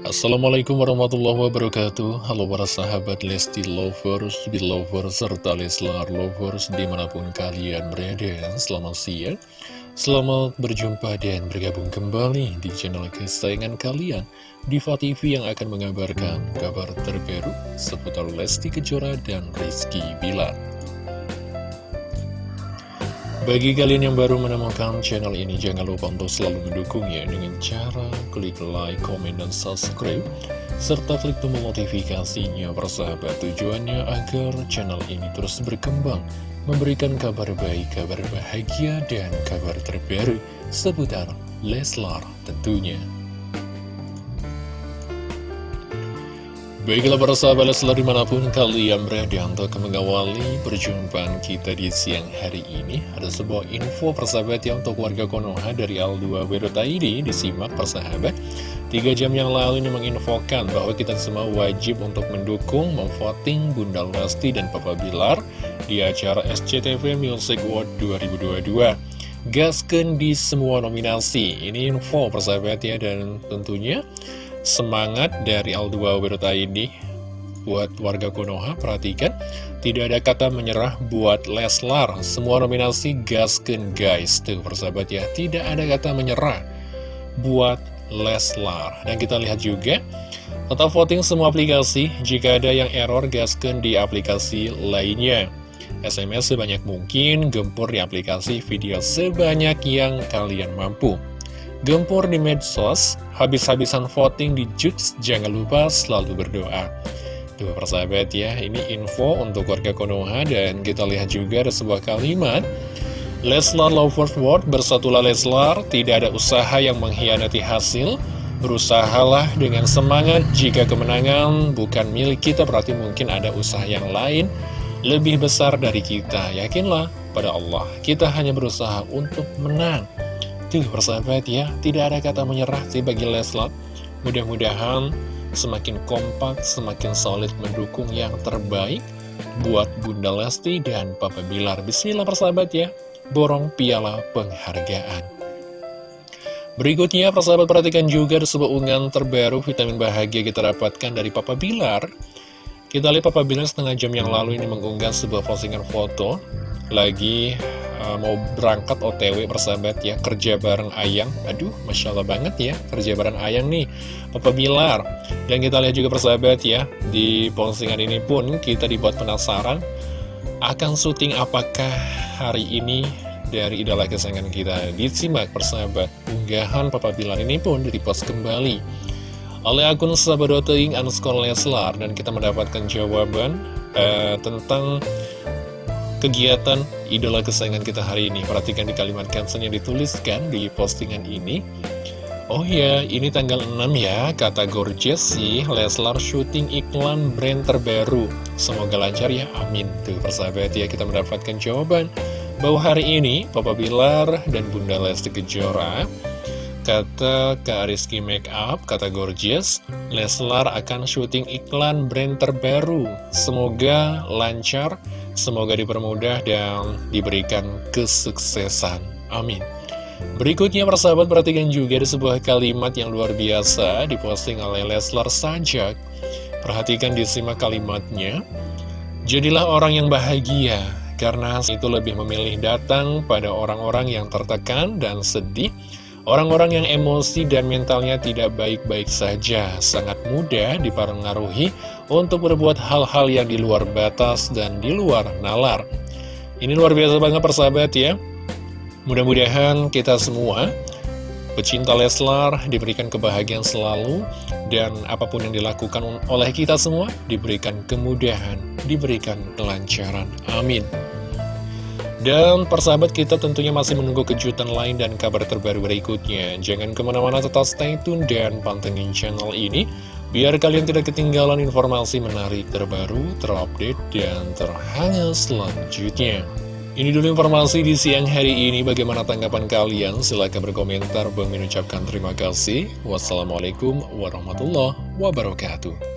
Assalamualaikum warahmatullahi wabarakatuh. Halo para sahabat Lesti Lovers, Belovers, serta Leslar Lovers di mana pun kalian berada. Selamat siang, selamat berjumpa dan bergabung kembali di channel kesayangan kalian Diva TV yang akan mengabarkan kabar terbaru seputar Lesti Kejora dan Rizky Bilar bagi kalian yang baru menemukan channel ini, jangan lupa untuk selalu mendukungnya dengan cara klik like, komen, dan subscribe, serta klik tombol notifikasinya persahabat tujuannya agar channel ini terus berkembang, memberikan kabar baik, kabar bahagia, dan kabar terbaru seputar Leslar tentunya. Baiklah para sahabat Leslar di mana pun kalian berada untuk mengawali perjumpaan kita di siang hari ini Ada sebuah info persahabat ya untuk warga Konoha dari Al2W.id disimak persahabat Tiga jam yang lalu ini menginfokan bahwa kita semua wajib untuk mendukung, memvoting Bunda Lesti dan Papa Bilar Di acara SCTV Music World 2022 Gasken di semua nominasi. Ini info persahabat ya dan tentunya semangat dari Al2W.id buat warga Konoha, perhatikan, tidak ada kata menyerah buat Leslar, semua nominasi gasken guys, tuh persahabat ya, tidak ada kata menyerah buat Leslar, dan kita lihat juga, total voting semua aplikasi, jika ada yang error gasken di aplikasi lainnya, SMS sebanyak mungkin, gempur di aplikasi video sebanyak yang kalian mampu. Gempur di medsos, habis-habisan voting di Jux, jangan lupa selalu berdoa. Tuh persahabat ya, ini info untuk warga Konoha dan kita lihat juga ada sebuah kalimat. Leslar Lovers World, bersatulah Leslar, tidak ada usaha yang mengkhianati hasil. Berusahalah dengan semangat jika kemenangan bukan milik kita berarti mungkin ada usaha yang lain lebih besar dari kita. Yakinlah pada Allah, kita hanya berusaha untuk menang. Tuh persahabat ya, tidak ada kata menyerah sih bagi Leslar. Mudah-mudahan semakin kompak, semakin solid mendukung yang terbaik buat Bunda Lesti dan Papa Bilar. Bismillah persahabat ya, borong piala penghargaan. Berikutnya, persahabat perhatikan juga ada sebuah unggahan terbaru vitamin bahagia kita dapatkan dari Papa Bilar. Kita lihat Papa Bilar setengah jam yang lalu ini mengunggah sebuah postingan foto lagi uh, mau berangkat OTW persahabat ya kerja bareng Ayang. Aduh Masya Allah banget ya kerja bareng Ayang nih Papa Bilar. Dan kita lihat juga persahabat ya di postingan ini pun kita dibuat penasaran akan syuting apakah hari ini dari idola kesayangan kita. Disimak persahabat unggahan Papa Bilar ini pun dipost kembali oleh akun sahabat.ing underscore Leslar. Dan kita mendapatkan jawaban uh, tentang kegiatan idola kesayangan kita hari ini. Perhatikan di kalimat caption yang dituliskan di postingan ini. Oh ya, ini tanggal 6 ya, kata Gorgeous sih, Leslar syuting iklan brand terbaru. Semoga lancar ya, amin. Tuh persahabat ya, kita mendapatkan jawaban bahwa hari ini Papa Bilar dan Bunda Lesti Kejora Kata Kak Rizky Makeup, kata Gorgeous, Leslar akan syuting iklan brand terbaru. Semoga lancar, semoga dipermudah dan diberikan kesuksesan. Amin. Berikutnya persahabat perhatikan juga ada sebuah kalimat yang luar biasa diposting oleh Leslar Sajak. Perhatikan disimak kalimatnya. Jadilah orang yang bahagia, karena itu lebih memilih datang pada orang-orang yang tertekan dan sedih Orang-orang yang emosi dan mentalnya tidak baik-baik saja sangat mudah dipengaruhi untuk berbuat hal-hal yang di luar batas dan di luar nalar. Ini luar biasa banget persahabat ya. Mudah-mudahan kita semua pecinta Leslar diberikan kebahagiaan selalu dan apa pun yang dilakukan oleh kita semua diberikan kemudahan, diberikan kelancaran. Amin. Dan persahabat kita tentunya masih menunggu kejutan lain dan kabar terbaru berikutnya. Jangan ke mana-mana tetap stay tune dan pantengin channel ini. Biar kalian tidak ketinggalan informasi menarik terbaru, terupdate, dan terhangat selanjutnya. Ini dulu informasi di siang hari ini. Bagaimana tanggapan kalian? Silahkan berkomentar. Bang mengucapkan terima kasih. Wassalamualaikum warahmatullahi wabarakatuh.